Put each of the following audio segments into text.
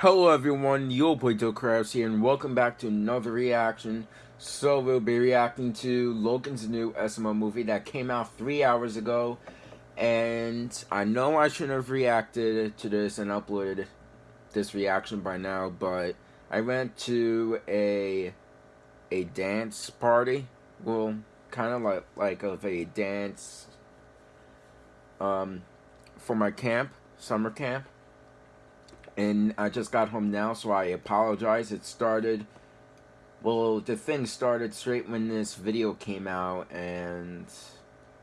Hello everyone, Yo Boy Joe Krabs here, and welcome back to another reaction. So we'll be reacting to Logan's new SML movie that came out three hours ago, and I know I shouldn't have reacted to this and uploaded this reaction by now, but I went to a a dance party, well, kind of like like of a dance um for my camp, summer camp and I just got home now, so I apologize. It started, well, the thing started straight when this video came out, and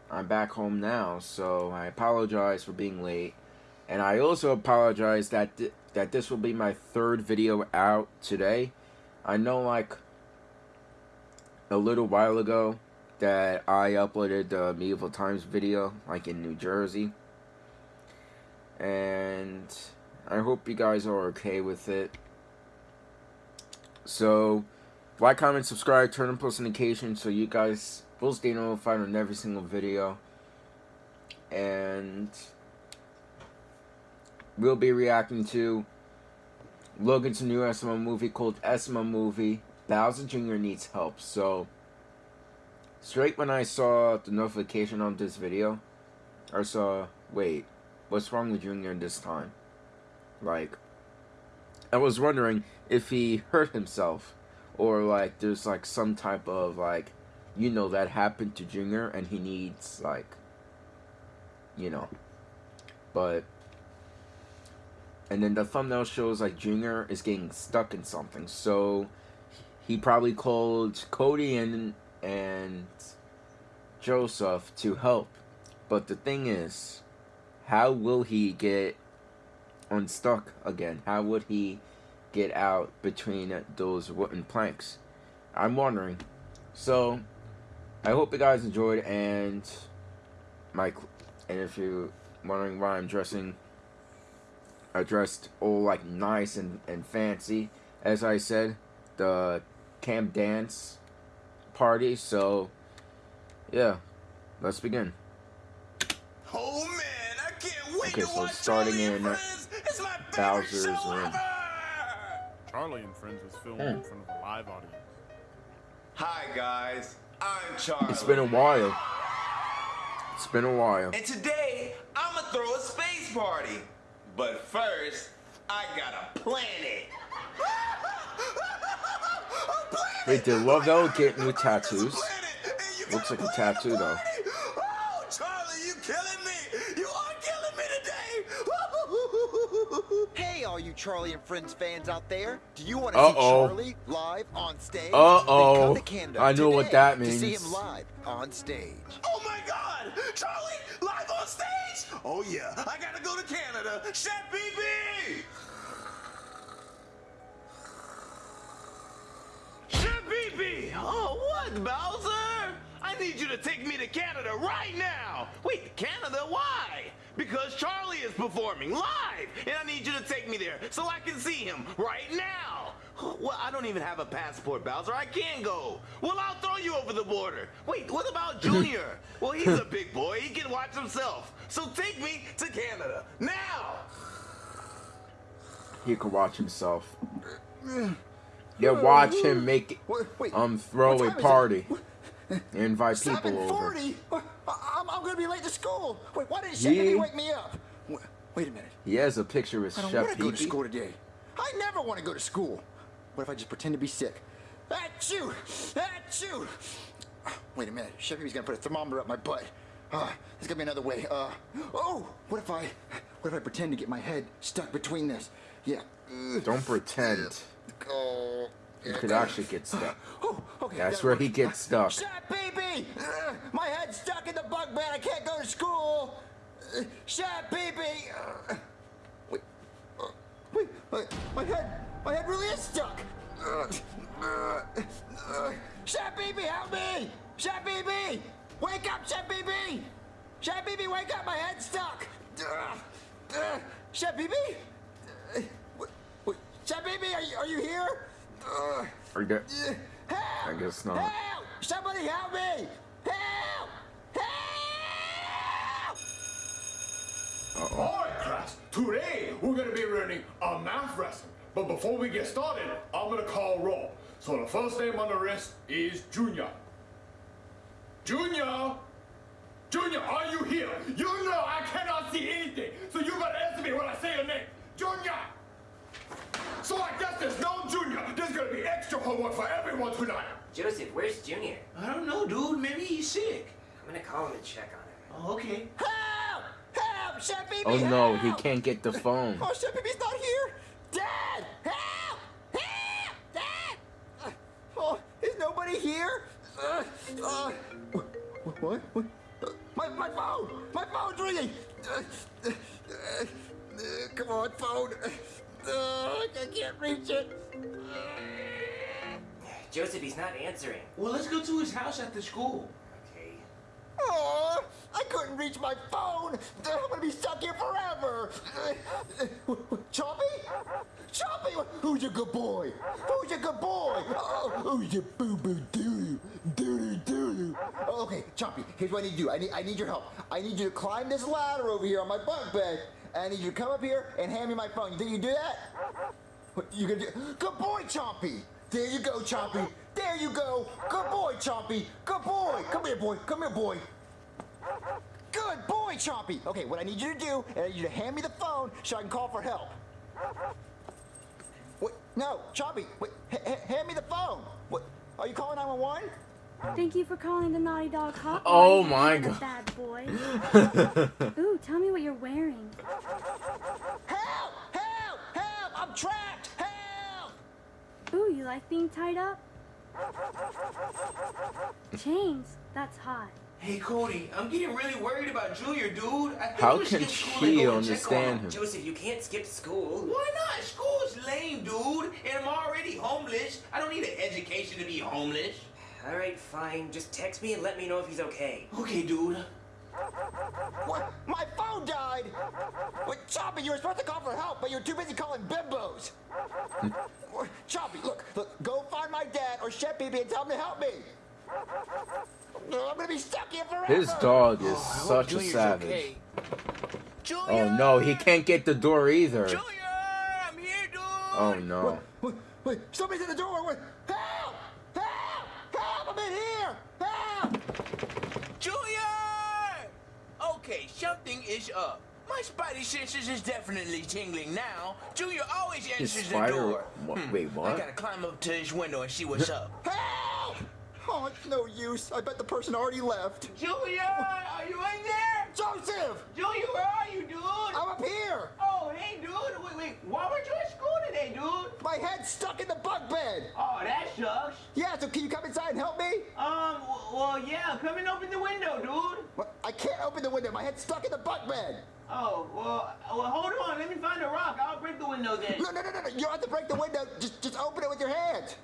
I'm back home now, so I apologize for being late. And I also apologize that th that this will be my third video out today. I know, like, a little while ago that I uploaded the Medieval Times video, like in New Jersey. And I hope you guys are okay with it. So, like, comment, subscribe, turn on post notifications so you guys will stay notified on every single video. And we'll be reacting to Logan's new SML movie called SML Movie. Bowser Jr. Needs Help. So, straight when I saw the notification on this video, I saw, wait, what's wrong with Junior this time? Like, I was wondering if he hurt himself or like there's like some type of like, you know, that happened to Junior and he needs like, you know, but. And then the thumbnail shows like Junior is getting stuck in something, so he probably called Cody and and Joseph to help. But the thing is, how will he get unstuck again? How would he get out between those wooden planks? I'm wondering. So, I hope you guys enjoyed, and my and if you're wondering why I'm dressing, I dressed all like nice and and fancy, as I said, the camp dance party. So, yeah, let's begin. Oh man, I can't wait okay, to so watch starting in. Friends. Bowser's room. Charlie and Friends was filmed hmm. in front of a live audience. Hi guys, I'm Charlie. It's been a while. It's been a while. And today, I'm gonna throw a space party. But first, I gotta plan it. Wait, did Lovell get new tattoos? Looks like a tattoo though. All you Charlie and Friends fans out there. Do you want to uh -oh. see Charlie live on stage? Uh-oh. I know what that means. To see him live on stage. Oh my god! Charlie live on stage? Oh yeah, I gotta go to Canada. Chef Pee Pee! Chef Pee Pee! Oh, what, Bowser? I need you to take me to Canada right now! Wait, Canada? Why? Because Charlie is performing live, and I need you to take me there so I can see him right now. Well, I don't even have a passport, Bowser. I can't go. Well, I'll throw you over the border. Wait, what about Junior? well, he's a big boy. He can watch himself. So take me to Canada now. He can watch himself. Yeah, watch him make it. um throw a party. Invite people over. I'm, I'm gonna be late to school. Wait, why didn't Chef wake me up? Wait, a minute. He has a picture with Chef I don't want to go to school today. I never want to go to school. What if I just pretend to be sick? Achoo! Achoo! Wait a minute. Chef Pee's gonna put a thermometer up my butt. Uh, there's gonna be another way. Uh, oh! What if I, what if I pretend to get my head stuck between this? Yeah. Don't pretend. Oh. You could actually get stuck. Oh, okay, That's where he gets stuck. Chef Pee Pee! Uh, my head's stuck in the bug bed. I can't go to school. Uh, Chef Pee Pee! Uh, wait, wait, my, my head, my head really is stuck. Uh, baby, help me! Chef Pee Pee! Wake up, Chef Pee Pee! Chef Pee Pee, wake up! My head's stuck. Chef Pee Pee? Chef Pee Pee, are you, are you here? Uh, Are you good? Help! I guess not. Help! Somebody help me! Help! Help! Uh -oh. All right, class. Today we're gonna be learning a math lesson. But before we get started, I'm gonna call roll. So the first name on the list is Junior. Junior! Junior, are you here? You know I cannot see anything, so you gotta answer me when I say your name. Junior! So I homework for everyone tonight. Joseph, where's Junior? I don't know, dude. Maybe he's sick. I'm gonna call him and check on him. Oh, okay. Help! Help! Chef Pee Pee, Oh no, he can't get the phone. Oh, Chef Pee Pee's not here! Dad! Help! Help! Dad! Uh, oh, is nobody here? Uh, uh, what? What? what? Uh, my, my phone! My phone's ringing! Uh, uh, uh, come on, phone! Uh, I can't reach it! Joseph, he's not answering. Well, let's go to his house after school. Okay. Oh, I couldn't reach my phone. I'm gonna be stuck here forever. Chompy? Chompy? Who's your good boy? Who's your good boy? Oh, who's your boo boo doo doo doo doo? Okay, Chompy. Here's what I need to do. I need I need your help. I need you to climb this ladder over here on my bunk bed. And I need you to come up here and hand me my phone. You think you can do that? What you gonna do? Good boy, Chompy. There you go, Chompy. There you go. Good boy, Chompy. Good boy. Come here, boy. Come here, boy. Good boy, Chompy. Okay, what I need you to do is I need you to hand me the phone so I can call for help. Wait, no, Chompy. Wait, ha- ha- hand me the phone. What? Are you calling 911? Thank you for calling the Naughty Dog Hotline. Oh my God. Bad boy. Ooh, tell me what you're wearing. Help! Help! Help! I'm trapped! Help! Ooh, you like being tied up? Chains. That's hot. Hey, Cody, I'm getting really worried about Junior, dude. I think How can skip school and she go and check on understand him. him? Joseph, you can't skip school. Why not? School's lame, dude. And I'm already homeless. I don't need an education to be homeless. All right, fine. Just text me and let me know if he's okay. Okay, dude. What? My phone died! What, Chompy, you were supposed to call for help, but you're too busy calling bimbos! Mm. What, Chompy, look, look, go find my dad or Chef Pee Pee and tell him to help me! I'm gonna be stuck here forever! His dog is oh, I hope such a savage. okay. Oh no, he can't get the door either. Junior, I'm here, dude. Oh no. Wait, wait, somebody's at the door! Wait, help! Help! Help! I'm in here! Help! Junior! Okay, something is up. My spidey senses is definitely tingling now. Junior always His answers the spider- door. what- Hmm, wait, I gotta climb up to his window and see what's up. Help! Oh, it's no use. I bet the person already left. Junior, are you in there? Joseph! Junior, where are you, dude? I'm up here! Oh, hey, dude. Wait, wait. Why weren't you at school today, dude? My head's stuck in the bunk bed! Oh, that sucks. Yeah, so can you come inside and help me? Um, well, yeah. Come and open the window, dude. What? I can't open the window. My head's stuck in the bunk bed. Oh, well, well, hold on. Let me find a rock. I'll break the window then. No, no, no, no, no. You don't have to break the window. Just, just open it with your hands.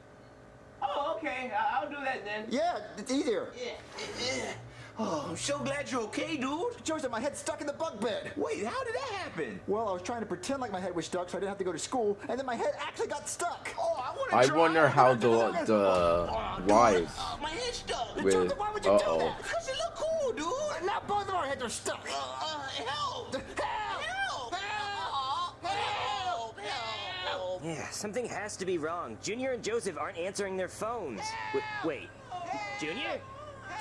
Oh, okay. I- I'll do that then. Yeah, it's easier. Yeah. Oh, I'm so glad you're okay, dude. Joseph, my head's stuck in the bunk bed. Wait, how did that happen? Well, I was trying to pretend like my head was stuck so I didn't have to go to school, and then my head actually got stuck. Oh, I want to I try. wonder how the Oh, the dude, wives uh, my head's stuck. with Joseph, dude. Now both of our heads are stuck. Uh, uh, help. Help! Help. Help! Help. Help. Yeah, something has to be wrong. Junior and Joseph aren't answering their phones. Wait, wait. Junior?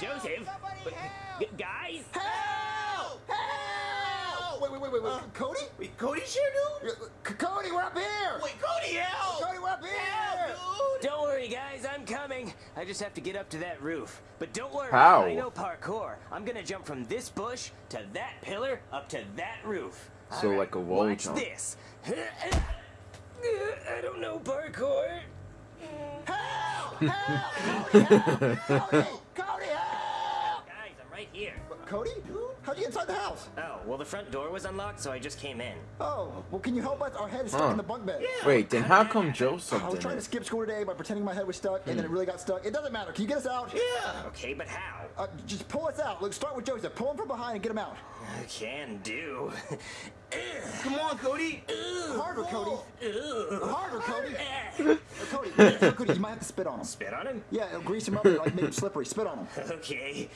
Joseph? Wait, g- guys? Help! Help! Wait, wait, wait, wait, wait. Cody? Wait, Cody's here, dude? C- Cody, we're up here! Wait, Cody, help. Cody, we're up here! Help, dude. Don't worry, guys, I'm coming. I just have to get up to that roof. But don't worry, How? I know parkour. I'm gonna jump from this bush to that pillar up to that roof. So All like a wall watch jump. this. I don't know parkour. Help! Help! Cody, help! Cody! Cody, help! Guys, I'm right here. Cody? How'd you get inside the house? Oh, well, the front door was unlocked, so I just came in. Oh, well, can you help us? Our head is stuck Huh. in the bunk bed. Wait, then how come Joseph I was trying to skip school today by pretending my head was stuck, and then it really got stuck. It doesn't matter. Can you get us out? Yeah. Okay, but how? Uh, just pull us out. Let's start with Joseph. Pull him from behind and get him out. I Can do. Come on, Cody. Harder, Cody. Harder, Cody. Cody, Cody, you might have to spit on him. Spit on him? Yeah, it'll grease him up and like make him slippery. Spit on him. Okay.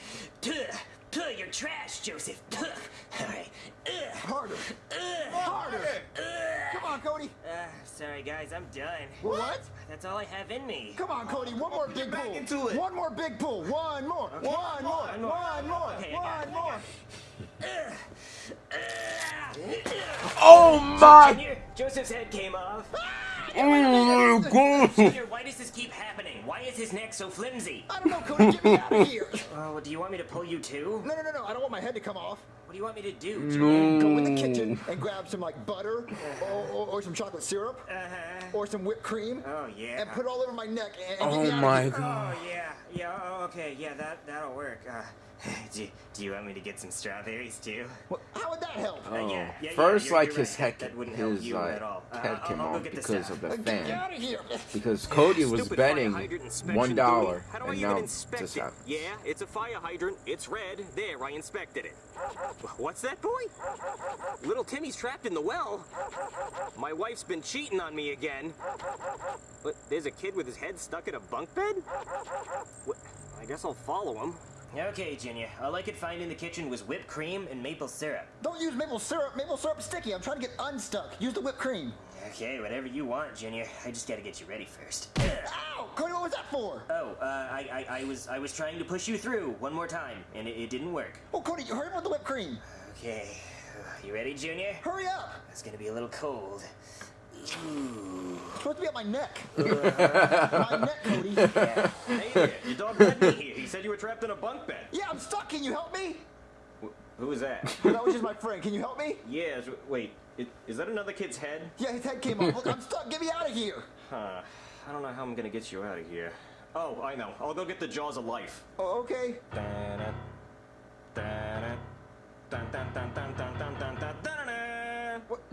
Tuh, you're trash, Joseph. Tuh. All right. Ugh. Harder. Ugh. Harder. Ugh. Come on, Cody. Uh, sorry, guys, I'm done. What? That's all I have in me. Come on, Cody. One more big back pull. into it. One more big pull. One more. One more. One more. One more. Okay, I got it, I One more. Oh my Junior, Joseph's head came off. Oh my god! Why does this keep happening? Why is his neck so flimsy? I don't know, Cody. Get me out of here. Oh, do you want me to pull you too? No, no, no, no. I don't want my head to come off. What do you want me to do, Junior? Go in the kitchen and grab some like butter or, or, or some chocolate syrup Uh-huh. or some whipped cream Oh, yeah. and put it all over my neck and, and get Oh me out my of here. god! Oh, yeah. Yeah, oh, okay. Yeah, that, that'll work. Uh, do, do you want me to get some strawberries too? Well, how would that help? Uh, yeah, yeah, yeah, First, you're- like his right. head, That wouldn't help his you like at all. Uh, head came off because of the Get me fan. out of here. Because Cody was betting one Dewey. How do I and even now inspect this it? happens. Yeah, it's a fire hydrant. It's red. There, I inspected it. What's that, boy? Little Timmy's trapped in the well. My wife's been cheating on me again. But there's a kid with his head stuck in a bunk bed? What? I guess I'll follow him. Okay, Junior. All I could find in the kitchen was whipped cream and maple syrup. Don't use maple syrup. Maple syrup's sticky. I'm trying to get unstuck. Use the whipped cream. Okay, whatever you want, Junior. I just gotta get you ready first. Ow! Cody, what was that for? Oh, uh, I, I, I was, I was trying to push you through one more time, and it, it didn't work. Oh, Cody, you hurry up with the whipped cream. Okay, you ready, Junior? Hurry up. It's gonna be a little cold. Ooh. It's supposed to be on my neck. my neck, Cody. Yeah. Hey there, your dog me were trapped in a bunk bed. Yeah, I'm stuck. Can you help me? Wh who is that? Oh, that was just my friend. Can you help me? Yes. Yeah, wait, it, is that another kid's head? Yeah, his head came off. Look, I'm stuck. Get me out of here. Huh. I don't know how I'm gonna get you out of here. Oh, I know. I'll go get the Jaws of Life. Oh, okay.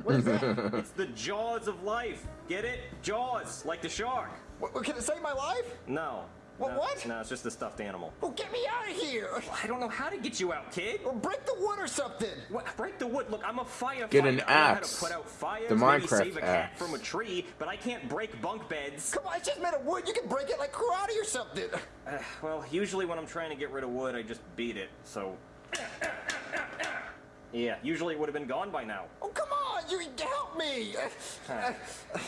What is that? it's the Jaws of Life. Get it? Jaws, like the shark. What, what, can it save my life? No, what- no, what? No, it's just a stuffed animal. Oh, get me out of here. I don't know how to get you out, kid. Or break the wood or something. What? Break the wood. Look, I'm a firefighter. Get an I know how axe. to put out fires, The maybe Minecraft save a cat from a tree, but I can't break bunk beds. Come on, it's just made of wood. You can break it like karate or something. Uh, well, usually when I'm trying to get rid of wood, I just beat it. So. Yeah, usually it would have been gone by now. Oh, come on. You help me. Huh.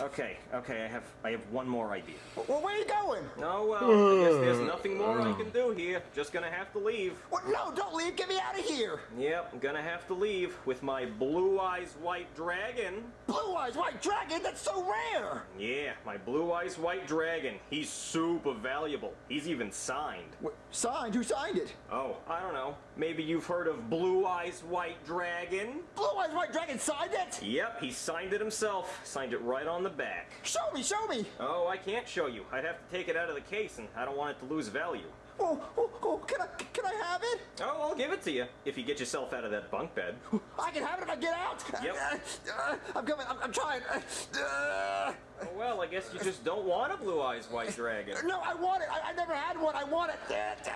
Okay, okay, I have I have one more idea. well, where are you going? No, well, I guess there's uh, nothing more I uh. can do here. Just gonna have to leave. What? No, don't leave. Get me out of here. Yep, I'm gonna have to leave with my blue eyes white dragon. Blue eyes white dragon. That's so rare. Yeah, my blue eyes white dragon. He's super valuable. He's even signed. What, signed? Who signed it? Oh, I don't know. Maybe you've heard of Blue Eyes White Dragon? Blue eyes white dragon signed it. Yep, he signed it himself. Signed it right on the back. Show me. Show me. Oh, I can't show you. I'd have to take it out of the case, and I don't want it to lose value. Oh, oh, oh, can I, can I have it? Oh, I'll give it to you if you get yourself out of that bunk bed. I can have it if I get out. Yep. Uh, I'm coming. I'm, I'm trying. Uh, Oh, well, I guess you just don't want a Blue Eyes White Dragon. no, I want it. I, I never had one. I want it. Uh,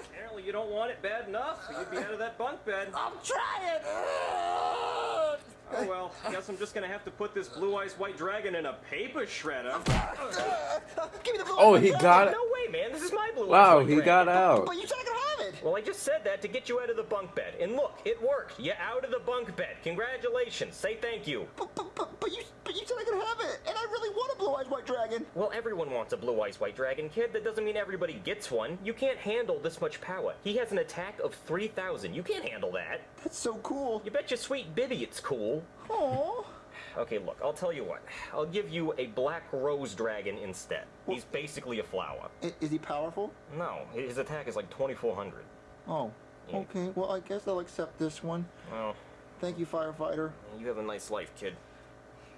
Apparently, you don't want it bad enough, so you'd be out of that bunk bed. I'm trying. Oh, well, I guess I'm just gonna have to put this Blue Eyes White Dragon in a paper shredder. give me the blue Oh, he white got dragon. it. No way, man. This is my Blue Eyes Wow, he Dragon. got out. But you said I it. Well, I just said that to get you out of the bunk bed. And look, it worked. You're out of the bunk bed. Congratulations. Say thank you. But, but, but, but you but you said I could have it, and I really want a blue eyes white dragon. Well, everyone wants a blue eyes white dragon, kid. That doesn't mean everybody gets one. You can't handle this much power. He has an attack of 3,000. You can't handle that. That's so cool. You bet your sweet Bibby it's cool. Oh. Okay, look, I'll tell you what. I'll give you a black rose dragon instead. He's basically a flower. Is he powerful? No, his attack is like 2,400. Oh. Yeah. Okay. Well, I guess I'll accept this one. Well, Thank you, firefighter. you have a nice life, kid.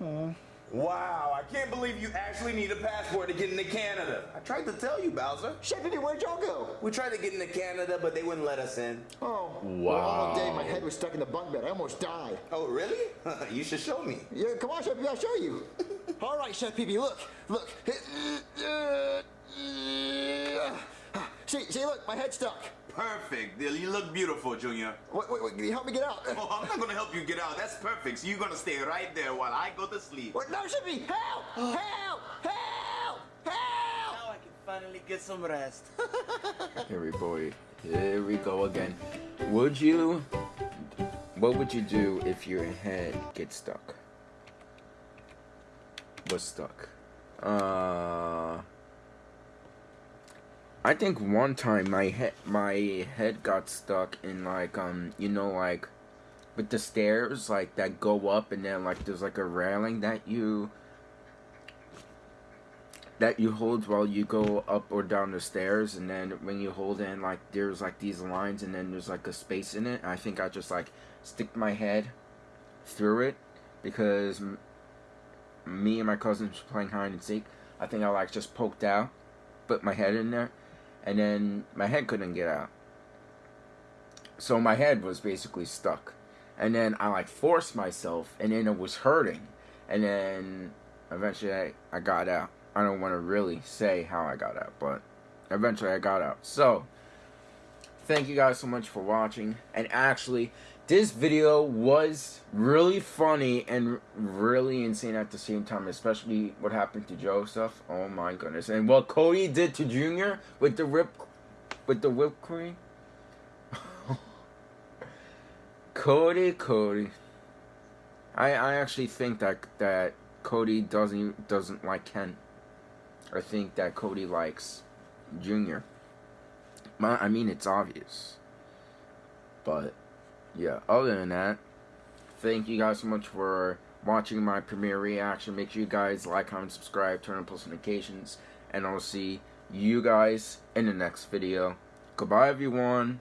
Wow, I can't believe you actually need a passport to get into Canada. I tried to tell you, Bowser. Chef, where'd y'all go? We tried to get into Canada, but they wouldn't let us in. Oh. Well, all day my head was stuck in the bunk bed. I almost died. Oh, really? you should show me. Yeah, come on, Chef Pee, I'll show you. All right, Chef Pee, look, look. See, see, look, my head's stuck. Perfect. You look beautiful, Junior. Wait, wait, wait, can you help me get out? Oh, I'm not gonna help you get out. That's perfect. So you're gonna stay right there while I go to sleep. Wait, no, Chef Pee, help! Help! Help! Help! Now I can finally get some rest. Here we boy. Here we go again. Would you? What would you do if your head gets stuck? Was stuck. Uh. I think one time my head my head got stuck in like um you know like with the stairs like that go up and then like there's like a railing that you that you hold while you go up or down the stairs. And then when you hold in like there's like these lines and then there's like a space in it. I think i just like stick my head through it because me and my cousins were playing hide and seek. I think i like just poked out put my head in there and then my head couldn't get out so my head was basically stuck and then i like forced myself and then it was hurting and then eventually i, I got out I don't want to really say how I got out, but eventually I got out. So, thank you guys so much for watching. And actually, this video was really funny and really insane at the same time, especially what happened to Joseph. Oh my goodness. And what Cody did to Junior with the whip with the whipped cream. Cody, Cody. I I actually think that that Cody doesn't doesn't like Ken. I think that Cody likes Junior. My, I mean, it's obvious. But, yeah, other than that, thank you guys so much for watching my premiere reaction. Make sure you guys like, comment, subscribe, turn on post notifications, and I'll see you guys in the next video. Goodbye, everyone.